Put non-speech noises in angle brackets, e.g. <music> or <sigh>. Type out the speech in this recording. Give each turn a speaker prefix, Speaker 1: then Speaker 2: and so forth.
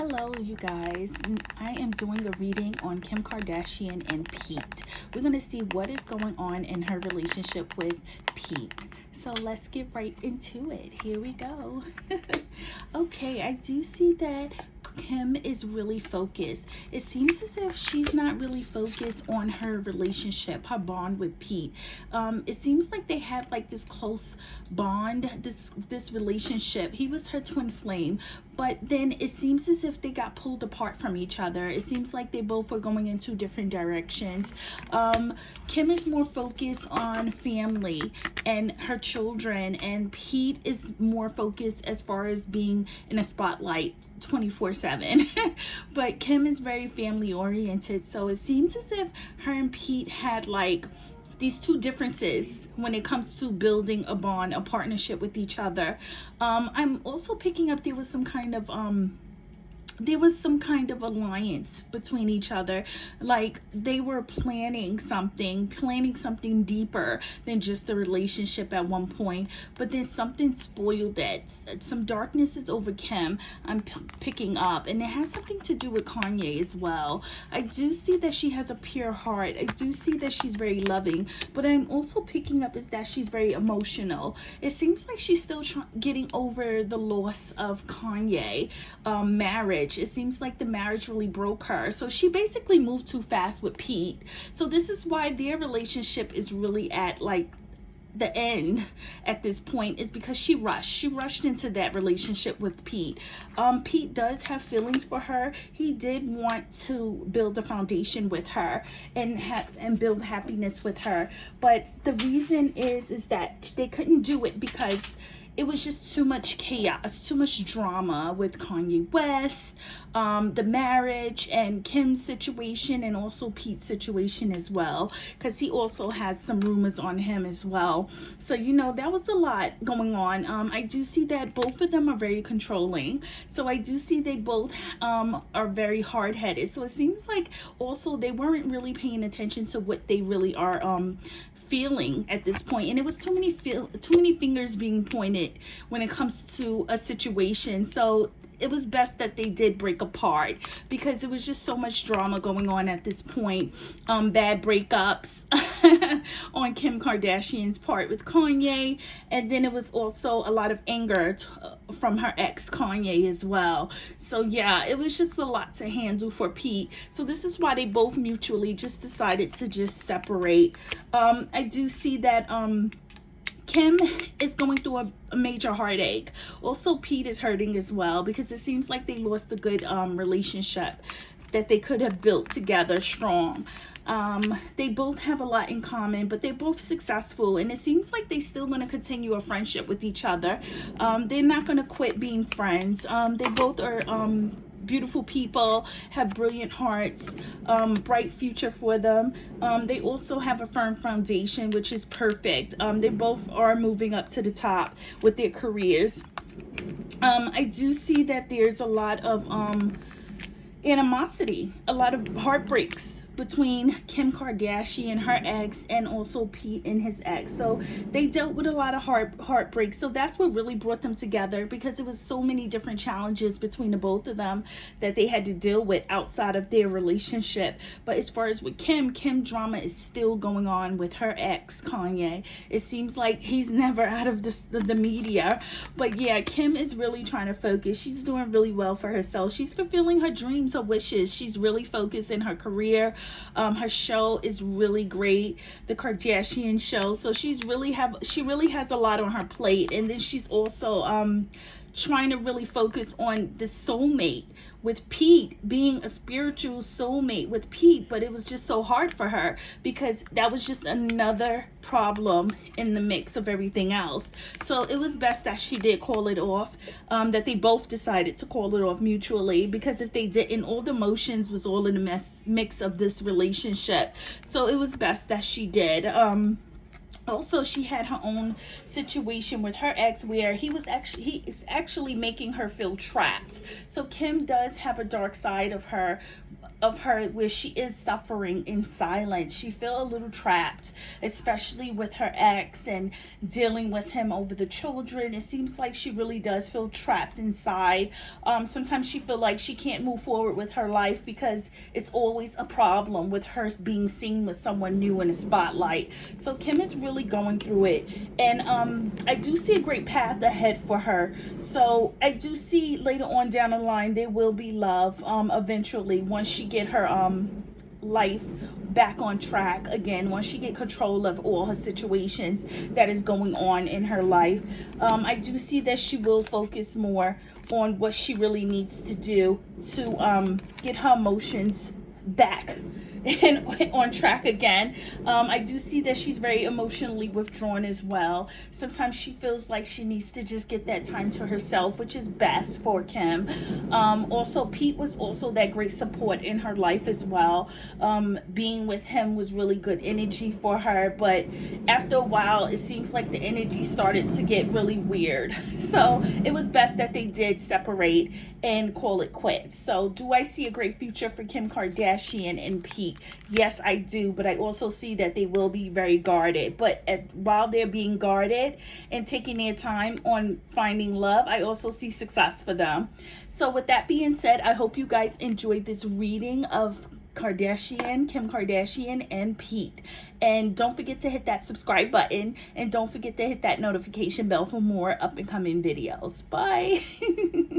Speaker 1: Hello, you guys. I am doing a reading on Kim Kardashian and Pete. We're going to see what is going on in her relationship with Pete. So let's get right into it. Here we go. <laughs> okay, I do see that Kim is really focused. It seems as if she's not really focused on her relationship, her bond with Pete. Um, it seems like they had like this close bond, this this relationship. He was her twin flame, but then it seems as if they got pulled apart from each other. It seems like they both were going in two different directions. Um, Kim is more focused on family and her children, and Pete is more focused as far as being in a spotlight 24 7 <laughs> but kim is very family oriented so it seems as if her and pete had like these two differences when it comes to building a bond a partnership with each other. Um i'm also picking up there was some kind of um there was some kind of alliance between each other. Like they were planning something planning something deeper than just a relationship at one point. But then something spoiled that some darkness is over kim i'm picking up. And it has something to do with kanye as well. I do see that she has a pure heart. I do see that she's very loving. But i'm also picking up is that she's very emotional. It seems like she's still getting over the loss of kanye um, marriage marriage. It seems like the marriage really broke her. So she basically moved too fast with Pete. So this is why their relationship is really at like the end at this point is because she rushed she rushed into that relationship with pete um pete does have feelings for her he did want to build a foundation with her and have and build happiness with her but the reason is is that they couldn't do it because it was just too much chaos, too much drama with Kanye West, um, the marriage, and Kim's situation, and also Pete's situation as well, because he also has some rumors on him as well. So, you know, that was a lot going on. Um, I do see that both of them are very controlling. So, I do see they both um, are very hard headed. So, it seems like also they weren't really paying attention to what they really are um, feeling at this point and it was too many feel too many fingers being pointed when it comes to a situation. So it was best that they did break apart because it was just so much drama going on at this point. Um, bad breakups <laughs> on Kim Kardashian's part with Kanye. And then it was also a lot of anger from her ex Kanye as well. So yeah, it was just a lot to handle for Pete. So this is why they both mutually just decided to just separate. Um, I do see that um, Kim is going through a, a, major heartache. Also, Pete is hurting as well because it seems like they lost a good um, relationship that they could have built together strong. Um, they both have a lot in common, but they're both successful, and it seems like they're still going to continue a friendship with each other. Um, they're not going to quit being friends. Um, they both are um, beautiful people, have brilliant hearts, um, bright future for them. Um, they also have a firm foundation, which is perfect. Um, they both are moving up to the top with their careers. Um, I do see that there's a lot of um, animosity, a lot of heartbreaks between Kim Kardashian, and her ex, and also Pete and his ex. So they dealt with a lot of heart heartbreak. So that's what really brought them together because it was so many different challenges between the both of them that they had to deal with outside of their relationship. But as far as with Kim, Kim drama is still going on with her ex, Kanye. It seems like he's <laughs> never out of the, the media. But yeah, Kim is really trying to focus. She's doing really well for herself. She's fulfilling her dreams, her wishes. She's really focused in her career, um, her show is really great, the Kardashian show. So she's really have she really has a lot on her plate, and then she's also um, trying to really focus on the soulmate with Pete, being a spiritual soulmate with Pete, but it was just so hard for her because that was just another problem in the mix of everything else. So it was best that she did call it off, um, that they both decided to call it off mutually because if they didn't, all the emotions was all in the mess, mix of this relationship. So it was best that she did. Um, also she had her own situation with her ex where he was actually he is actually making her feel trapped so kim does have a dark side of her of her where she is suffering in silence. She feel a little trapped, especially with her ex and dealing with him over the children. It seems like she really does feel trapped inside. Um, sometimes she feel like she can't move forward with her life because it's always a problem with her being seen with someone new in the spotlight. So Kim is really going through it. And um, I do see a great path ahead for her. So I do see later on down the line, there will be love um, eventually once she get her um life back on track again once she get control of all her situations that is going on in her life um, i do see that she will focus more on what she really needs to do to um, get her emotions back <laughs> and on track again. Um, I do see that she's very emotionally withdrawn as well. Sometimes she feels like she needs to just get that time to herself, which is best for Kim. Um, also, Pete was also that great support in her life as well. Um, being with him was really good energy for her, but after a while, it seems like the energy started to get really weird. <laughs> So it was best that they did separate and call it quits. So do I see a great future for Kim Kardashian and Pete? Yes, I do, but I also see that they will be very guarded. But at, while they're being guarded and taking their time on finding love, I also see success for them. So with that being said, I hope you guys enjoyed this reading of Kardashian, Kim Kardashian, and Pete. And don't forget to hit that subscribe button. And don't forget to hit that notification bell for more up and coming videos. Bye. <laughs>